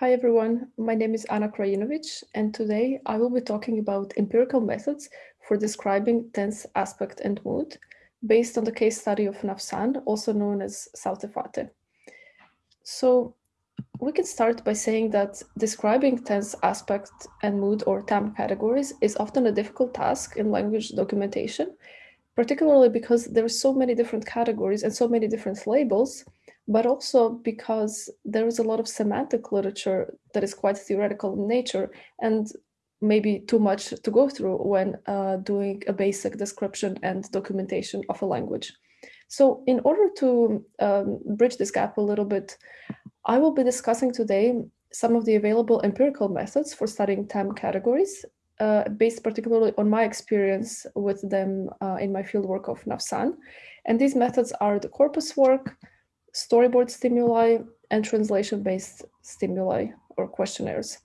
Hi everyone, my name is Anna Krajinovic and today I will be talking about empirical methods for describing tense aspect and mood based on the case study of Nafsan, also known as South Efate. So we can start by saying that describing tense aspect and mood or TAM categories is often a difficult task in language documentation, particularly because there are so many different categories and so many different labels but also because there is a lot of semantic literature that is quite theoretical in nature and maybe too much to go through when uh, doing a basic description and documentation of a language. So in order to um, bridge this gap a little bit, I will be discussing today some of the available empirical methods for studying TAM categories, uh, based particularly on my experience with them uh, in my fieldwork of Nafsan. And these methods are the corpus work, storyboard stimuli and translation-based stimuli or questionnaires,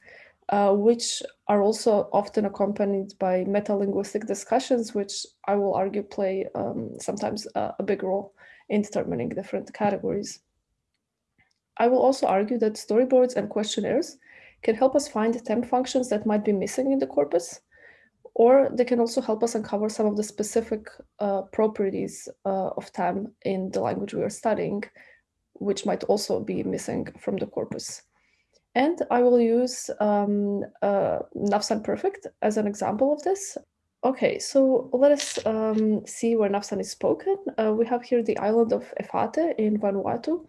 uh, which are also often accompanied by meta-linguistic discussions, which I will argue play um, sometimes a, a big role in determining different categories. I will also argue that storyboards and questionnaires can help us find TAM functions that might be missing in the corpus, or they can also help us uncover some of the specific uh, properties uh, of TAM in the language we are studying, which might also be missing from the corpus. And I will use um, uh, Nafsan Perfect as an example of this. Okay, so let us um, see where Nafsan is spoken. Uh, we have here the island of Efate in Vanuatu.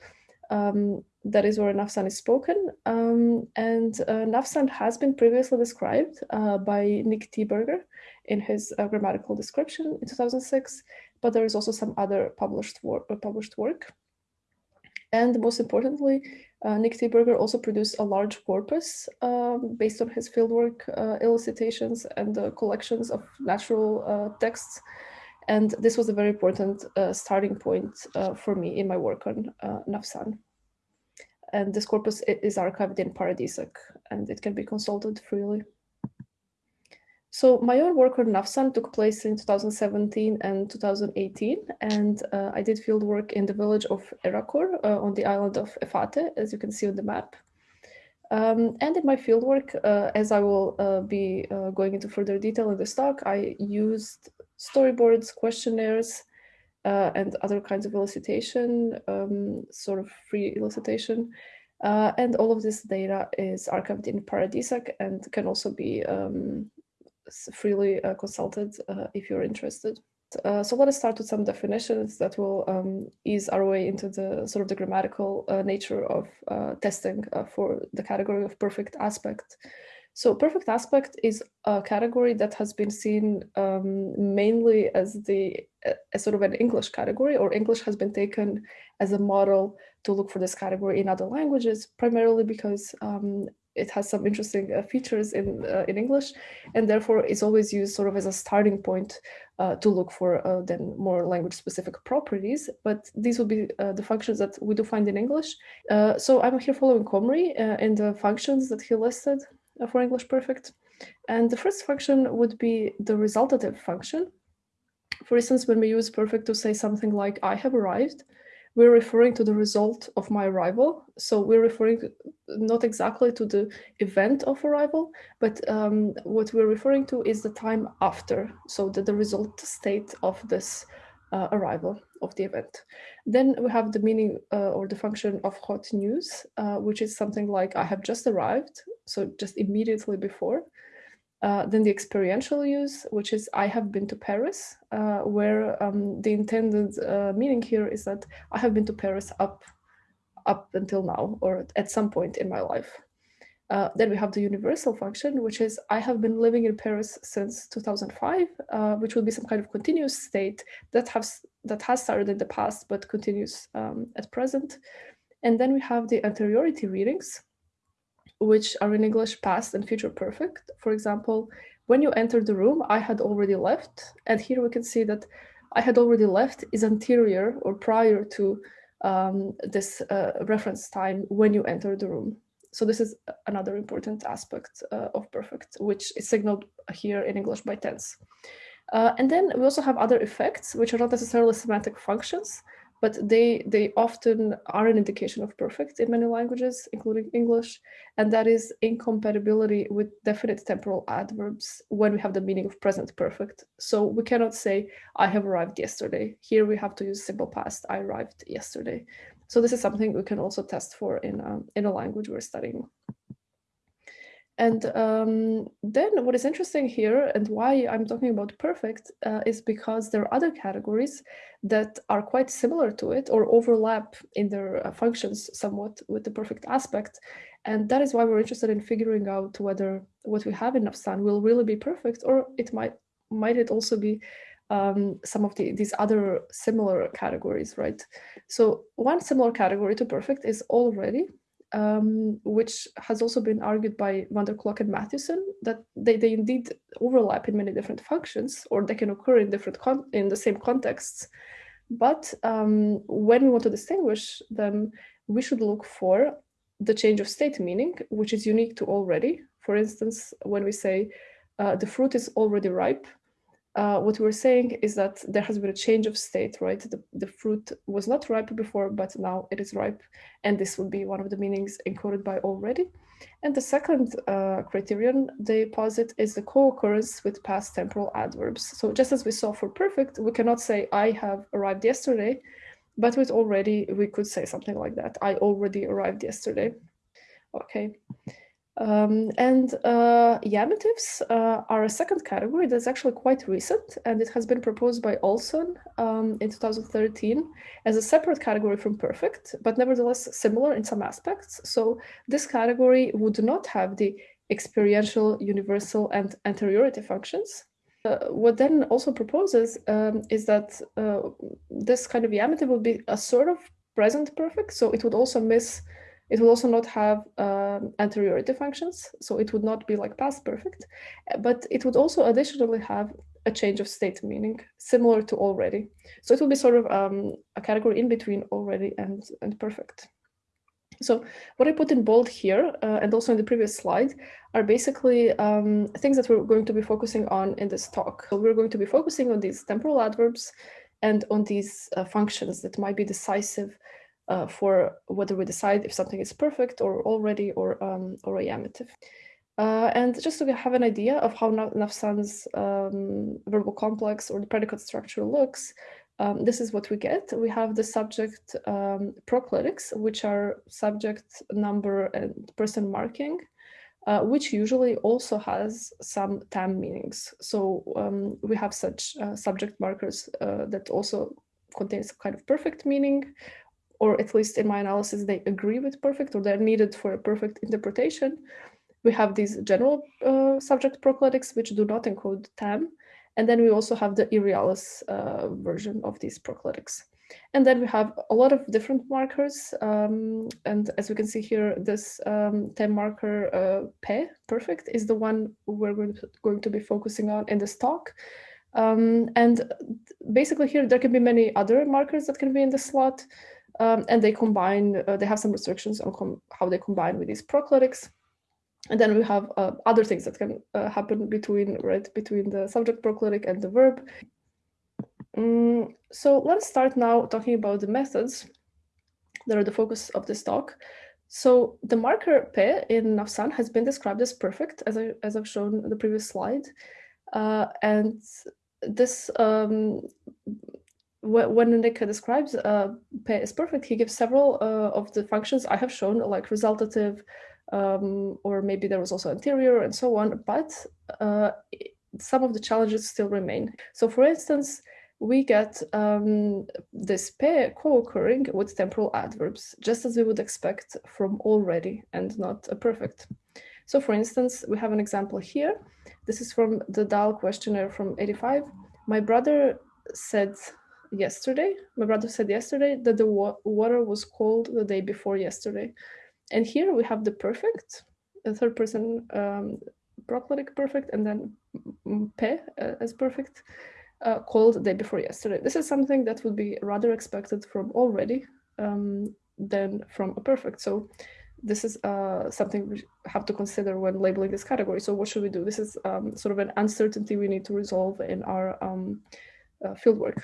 Um, that is where Nafsan is spoken. Um, and uh, Nafsan has been previously described uh, by Nick Thieberger in his uh, grammatical description in 2006, but there is also some other published, wor published work. And most importantly, uh, Nick Thieberger also produced a large corpus um, based on his fieldwork uh, elicitations and uh, collections of natural uh, texts. And this was a very important uh, starting point uh, for me in my work on Nafsan. And this corpus is archived in Paradisec and it can be consulted freely. So my own work on Nafsan took place in 2017 and 2018, and uh, I did field work in the village of Erakor uh, on the island of Efate, as you can see on the map. Um, and in my fieldwork, uh, as I will uh, be uh, going into further detail in this talk, I used storyboards, questionnaires, uh, and other kinds of elicitation, um, sort of free elicitation. and all of this data is archived in Paradisec and can also be um, freely uh, consulted uh, if you're interested. Uh, so let us start with some definitions that will um, ease our way into the sort of the grammatical uh, nature of uh, testing uh, for the category of perfect aspect. So perfect aspect is a category that has been seen um, mainly as the as sort of an English category, or English has been taken as a model to look for this category in other languages, primarily because um, it has some interesting uh, features in uh, in English, and therefore it's always used sort of as a starting point uh, to look for uh, then more language specific properties. But these will be uh, the functions that we do find in English. Uh, so I'm here following Comrie in the functions that he listed for English Perfect, and the first function would be the resultative function. For instance, when we use perfect to say something like "I have arrived," we're referring to the result of my arrival. So we're referring to, not exactly to the event of arrival, but um, what we're referring to is the time after, so the, the result state of this uh, arrival of the event. Then we have the meaning uh, or the function of hot news, uh, which is something like I have just arrived, so just immediately before. Uh, then the experiential use, which is I have been to Paris, uh, where um, the intended uh, meaning here is that I have been to Paris up, up until now or at some point in my life. Uh, then we have the universal function, which is I have been living in Paris since 2005, uh, which will be some kind of continuous state that has that has started in the past but continues um, at present. And then we have the anteriority readings, which are in English past and future perfect. For example, when you enter the room, I had already left. And here we can see that I had already left is anterior or prior to um, this uh, reference time when you enter the room. So this is another important aspect uh, of perfect, which is signaled here in English by tense. Uh, and then we also have other effects, which are not necessarily semantic functions, but they they often are an indication of perfect in many languages, including English, and that is incompatibility with definite temporal adverbs when we have the meaning of present perfect. So we cannot say I have arrived yesterday. Here we have to use simple past. I arrived yesterday. So this is something we can also test for in a, in a language we're studying. And um, then what is interesting here and why I'm talking about perfect uh, is because there are other categories that are quite similar to it or overlap in their uh, functions somewhat with the perfect aspect. And that is why we're interested in figuring out whether what we have in Nafsan will really be perfect or it might might it also be um, some of the, these other similar categories, right? So one similar category to perfect is already, um, which has also been argued by Vander Klok and Matthewson that they, they indeed overlap in many different functions or they can occur in different in the same contexts. But um, when we want to distinguish them, we should look for the change of state meaning, which is unique to already. For instance, when we say uh, the fruit is already ripe, uh, what we were saying is that there has been a change of state, right? The, the fruit was not ripe before, but now it is ripe. And this would be one of the meanings encoded by already. And the second uh, criterion they posit is the co-occurrence with past temporal adverbs. So just as we saw for perfect, we cannot say I have arrived yesterday, but with already, we could say something like that. I already arrived yesterday. Okay. Um, and uh, iamitives uh, are a second category that's actually quite recent, and it has been proposed by Olsson um, in 2013 as a separate category from perfect, but nevertheless similar in some aspects. So this category would not have the experiential, universal, and anteriority functions. Uh, what then also proposes um, is that uh, this kind of iamitive would be a sort of present perfect, so it would also miss it will also not have um, anteriority functions, so it would not be like past perfect, but it would also additionally have a change of state meaning similar to already. So it will be sort of um, a category in between already and, and perfect. So what I put in bold here uh, and also in the previous slide are basically um, things that we're going to be focusing on in this talk. So we're going to be focusing on these temporal adverbs and on these uh, functions that might be decisive uh, for whether we decide if something is perfect or already or um, or a iamitive. Uh, and just to have an idea of how Nafsan's um, verbal complex or the predicate structure looks, um, this is what we get. We have the subject um, proclitics, which are subject number and person marking, uh, which usually also has some tam meanings. So um, we have such uh, subject markers uh, that also contains some kind of perfect meaning, or at least in my analysis, they agree with perfect or they're needed for a perfect interpretation. We have these general uh, subject proclitics, which do not encode tam. And then we also have the irrealis uh, version of these proclitics. And then we have a lot of different markers. Um, and as we can see here, this um, marker uh, pe, perfect, is the one we're going to, going to be focusing on in this talk. Um, and basically here, there can be many other markers that can be in the slot. Um, and they combine, uh, they have some restrictions on how they combine with these proclitics. And then we have uh, other things that can uh, happen between, right, between the subject proclitic and the verb. Um, so let's start now talking about the methods that are the focus of this talk. So the marker pe in Nafsan has been described as perfect, as, I, as I've shown in the previous slide. Uh, and this um, when Nick describes uh, is perfect, he gives several uh, of the functions I have shown, like resultative, um, or maybe there was also anterior and so on, but uh, some of the challenges still remain. So for instance, we get um, this pair co-occurring with temporal adverbs, just as we would expect from already and not a perfect. So for instance, we have an example here. This is from the Dahl questionnaire from 85. My brother said yesterday. My brother said yesterday that the wa water was cold the day before yesterday. And here we have the perfect, the third person um, proclitic perfect, and then pe uh, as perfect, uh, called the day before yesterday. This is something that would be rather expected from already um, than from a perfect. So this is uh, something we have to consider when labeling this category. So what should we do? This is um, sort of an uncertainty we need to resolve in our um, uh, fieldwork.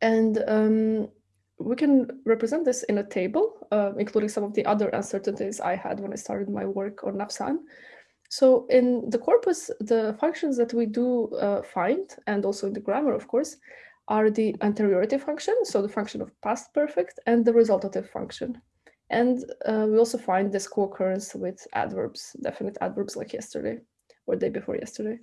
And um, we can represent this in a table, uh, including some of the other uncertainties I had when I started my work on Nafsan. So in the corpus, the functions that we do uh, find, and also in the grammar, of course, are the anteriority function, so the function of past perfect, and the resultative function. And uh, we also find this co-occurrence with adverbs, definite adverbs like yesterday or day before yesterday.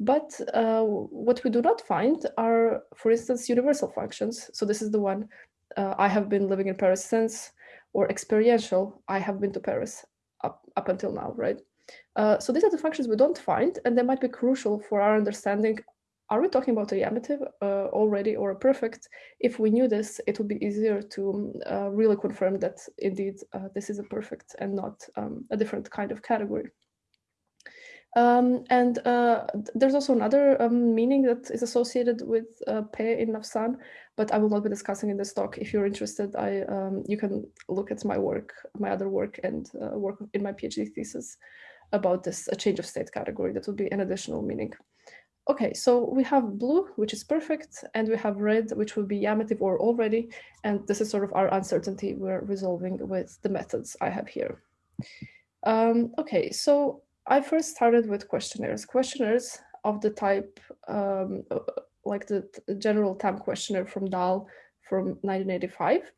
But uh, what we do not find are, for instance, universal functions. So this is the one uh, I have been living in Paris since, or experiential, I have been to Paris up, up until now, right? Uh, so these are the functions we don't find, and they might be crucial for our understanding. Are we talking about a iamitive uh, already or a perfect? If we knew this, it would be easier to uh, really confirm that indeed uh, this is a perfect and not um, a different kind of category. Um, and uh, there's also another um, meaning that is associated with uh, pe in Nafsan, but I will not be discussing in this talk. If you're interested, I um, you can look at my work, my other work, and uh, work in my PhD thesis about this a change of state category. That would be an additional meaning. Okay, so we have blue, which is perfect, and we have red, which will be iamitive or already, and this is sort of our uncertainty we're resolving with the methods I have here. Um, okay, so I first started with questionnaires. Questionnaires of the type, um, uh, like the, general TAM questionnaire from Dahl from 1985.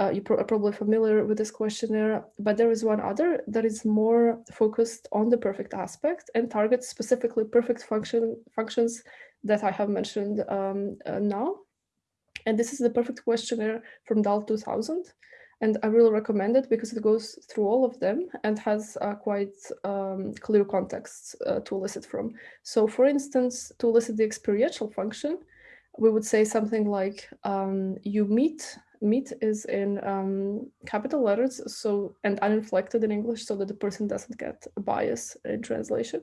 Uh, you are probably familiar with this questionnaire, but there is one other that is more focused on the perfect aspect and targets specifically perfect function functions that I have mentioned um, uh, now. And this is the perfect questionnaire from Dahl 2000. And I really recommend it because it goes through all of them and has uh, quite um, clear contexts uh, to elicit from. So for instance, to elicit the experiential function, we would say something like um, you meet, meet is in um, capital letters so and uninflected in English so that the person doesn't get a bias in translation.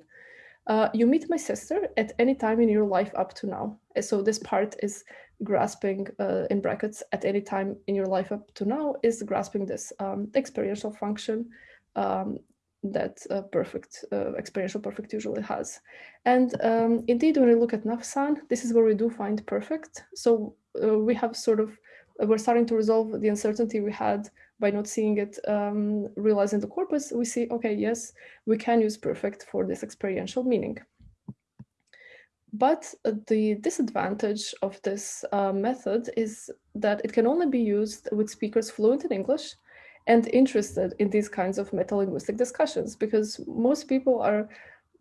Uh, you meet my sister at any time in your life up to now. So this part is grasping uh, in brackets at any time in your life up to now is grasping this um, experiential function um, that uh, perfect uh, experiential perfect usually has. And um, indeed, when we look at Nafsan, this is where we do find perfect. So uh, we have sort of we're starting to resolve the uncertainty we had by not seeing it um, realized in the corpus, we see, okay, yes, we can use perfect for this experiential meaning. But the disadvantage of this uh, method is that it can only be used with speakers fluent in English and interested in these kinds of metalinguistic discussions, because most people are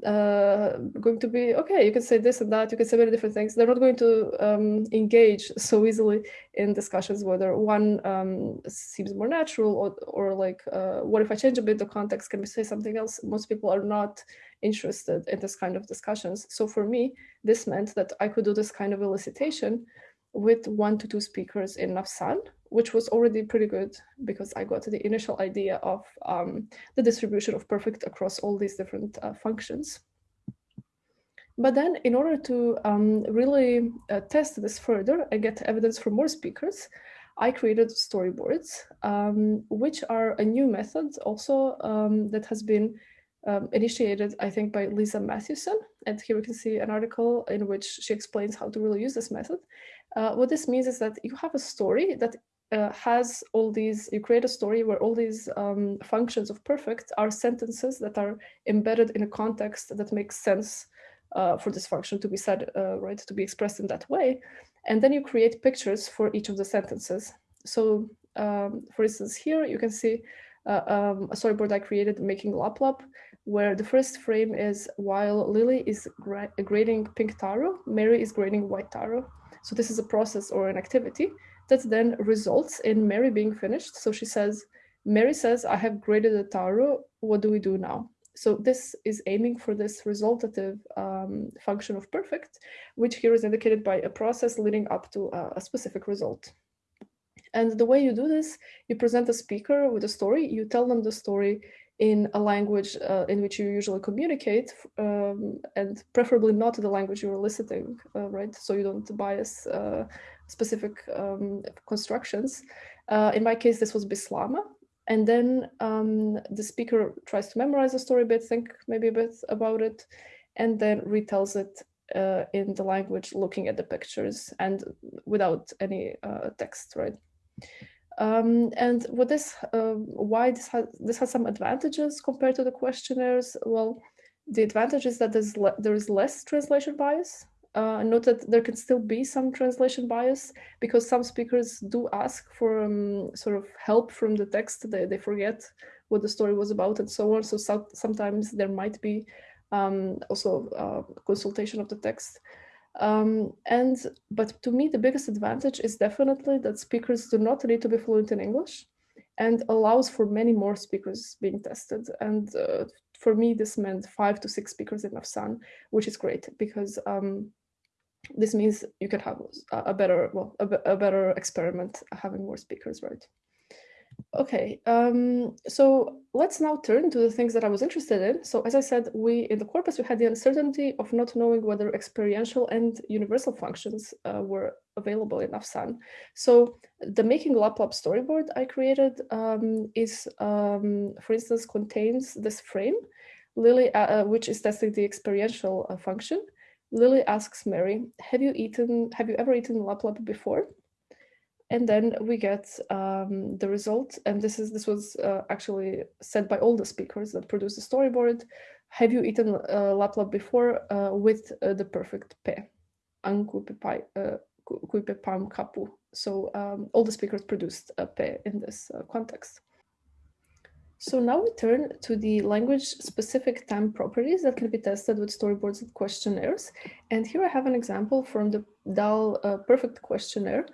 uh, going to be okay. You can say this and that. You can say many different things. They're not going to um, engage so easily in discussions whether one um, seems more natural or, or like uh, what if I change a bit the context? Can we say something else? Most people are not interested in this kind of discussions. So for me, this meant that I could do this kind of elicitation with one to two speakers in Nafsan, which was already pretty good because I got the initial idea of um, the distribution of perfect across all these different uh, functions. But then in order to um, really uh, test this further and get evidence from more speakers, I created storyboards, um, which are a new method also um, that has been um, initiated, I think, by Lisa Matthewson. And here we can see an article in which she explains how to really use this method. Uh, what this means is that you have a story that uh, has all these, you create a story where all these um, functions of perfect are sentences that are embedded in a context that makes sense uh, for this function to be said, uh, right, to be expressed in that way. And then you create pictures for each of the sentences. So um, for instance, here you can see uh, um, a storyboard I created making Lap Lap, where the first frame is while Lily is grading pink taro, Mary is grading white taro. So this is a process or an activity that then results in Mary being finished. So she says, Mary says, I have graded the taro. What do we do now? So this is aiming for this resultative um, function of perfect, which here is indicated by a process leading up to a, a specific result. And the way you do this, you present a speaker with a story, you tell them the story in a language uh, in which you usually communicate, um, and preferably not the language you're eliciting, uh, right? So you don't bias uh, specific um, constructions. Uh, in my case, this was Bislama. And then um, the speaker tries to memorize the story a bit, think maybe a bit about it, and then retells it uh, in the language, looking at the pictures and without any uh, text, right? Um, and what this, uh, why this has this has some advantages compared to the questionnaires. Well, the advantage is that there's there is less translation bias. Uh, note that there can still be some translation bias because some speakers do ask for um, sort of help from the text. They, they forget what the story was about and so on. So, so sometimes there might be um, also uh, consultation of the text. Um, and but to me, the biggest advantage is definitely that speakers do not need to be fluent in English and allows for many more speakers being tested. And uh, for me, this meant five to six speakers in Nafsan, which is great because um, this means you can have a better, well, a, a better experiment having more speakers, right? Okay, um, so let's now turn to the things that I was interested in. So as I said, we in the corpus, we had the uncertainty of not knowing whether experiential and universal functions uh, were available in Nafsan. So the Making LapLap storyboard I created um, is, um, for instance, contains this frame, Lily, uh, uh which is testing the experiential uh, function. Lily asks Mary, have you eaten, have you ever eaten LapLap before? And then we get um, the result. And this is this was uh, actually said by all the speakers that produced the storyboard. Have you eaten uh, laplap before uh, with uh, the perfect pe? Uh, pam kapu. So um, all the speakers produced a pe in this uh, context. So now we turn to the language-specific TAM properties that can be tested with storyboards and questionnaires. And here I have an example from the Dahl uh, Perfect questionnaire,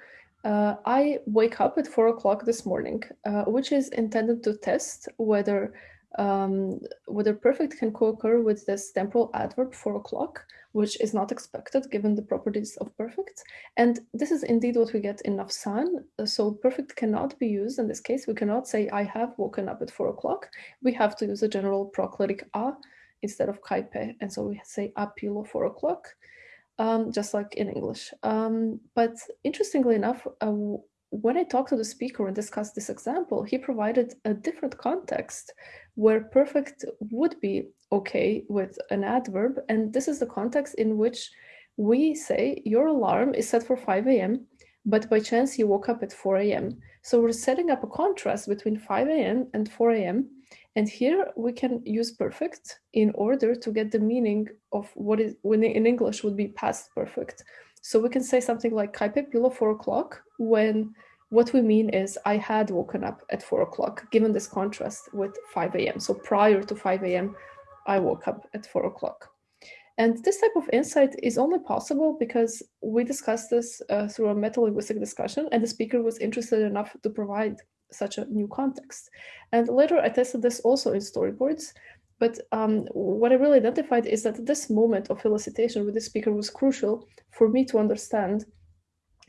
uh, I wake up at four o'clock this morning, uh, which is intended to test whether um, whether perfect can co-occur with this temporal adverb four o'clock, which is not expected given the properties of perfect. And this is indeed what we get in Nafsan. So perfect cannot be used in this case. We cannot say I have woken up at four o'clock. We have to use a general proclitic a instead of kaipe. And so we say apilo four o'clock um, just like in English. Um, but interestingly enough, uh, when I talked to the speaker and discussed this example, he provided a different context where perfect would be okay with an adverb. And this is the context in which we say your alarm is set for 5 a.m., but by chance you woke up at 4 a.m. So we're setting up a contrast between 5 a.m. and 4 a.m. And here we can use perfect in order to get the meaning of what is when in English would be past perfect. So we can say something like kaipe pilo four o'clock when what we mean is I had woken up at four o'clock, given this contrast with 5 a.m. So prior to 5 a.m., I woke up at four o'clock. And this type of insight is only possible because we discussed this uh, through a meta-linguistic discussion and the speaker was interested enough to provide such a new context. And later I tested this also in storyboards. But um, what I really identified is that this moment of felicitation with the speaker was crucial for me to understand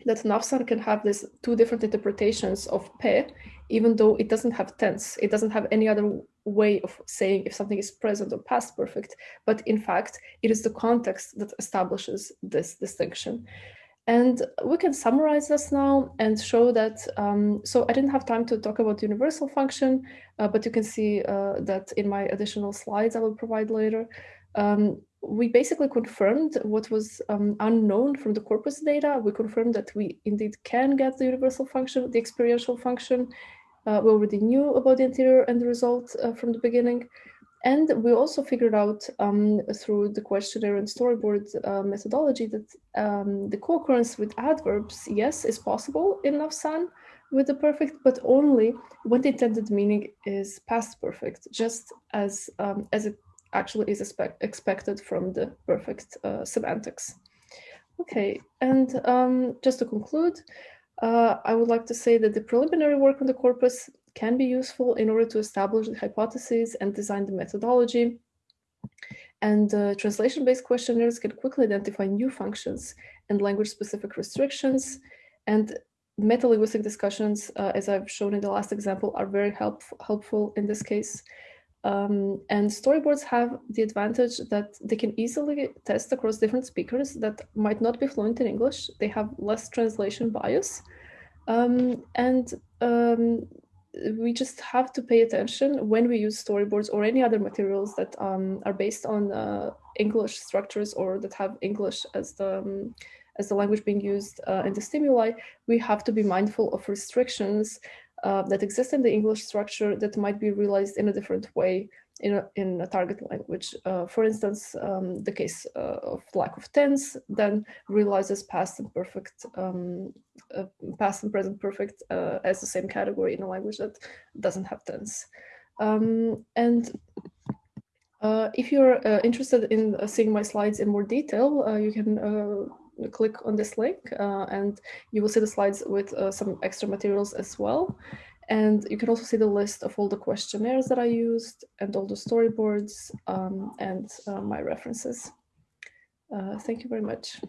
that Nafsan can have these two different interpretations of pe, even though it doesn't have tense. It doesn't have any other way of saying if something is present or past perfect. But in fact, it is the context that establishes this distinction. And we can summarize this now and show that, um, so I didn't have time to talk about universal function, uh, but you can see uh, that in my additional slides I will provide later. Um, we basically confirmed what was um, unknown from the corpus data. We confirmed that we indeed can get the universal function, the experiential function. Uh, we already knew about the anterior and the result uh, from the beginning. And we also figured out um, through the questionnaire and storyboard uh, methodology that um, the co-occurrence with adverbs, yes, is possible in Nafsan with the perfect, but only when the intended meaning is past perfect, just as, um, as it actually is expect expected from the perfect uh, semantics. Okay, and um, just to conclude, uh, I would like to say that the preliminary work on the corpus can be useful in order to establish the hypotheses and design the methodology. And uh, translation-based questionnaires can quickly identify new functions and language-specific restrictions. And meta-linguistic discussions, uh, as I've shown in the last example, are very help helpful in this case. Um, and storyboards have the advantage that they can easily test across different speakers that might not be fluent in English. They have less translation bias. Um, and um, we just have to pay attention when we use storyboards or any other materials that um, are based on uh, English structures or that have English as the um, as the language being used uh, in the stimuli, we have to be mindful of restrictions uh, that exist in the English structure that might be realized in a different way in a, in a target language. Uh, for instance, um, the case uh, of lack of tense then realizes past and perfect, um, uh, past and present perfect uh, as the same category in a language that doesn't have tense. Um, and uh, if you're uh, interested in seeing my slides in more detail, you can click on this link and you will see the slides with some extra materials as well. And you can also see the list of all the questionnaires that I used and all the storyboards um, and uh, my references. Uh, thank you very much.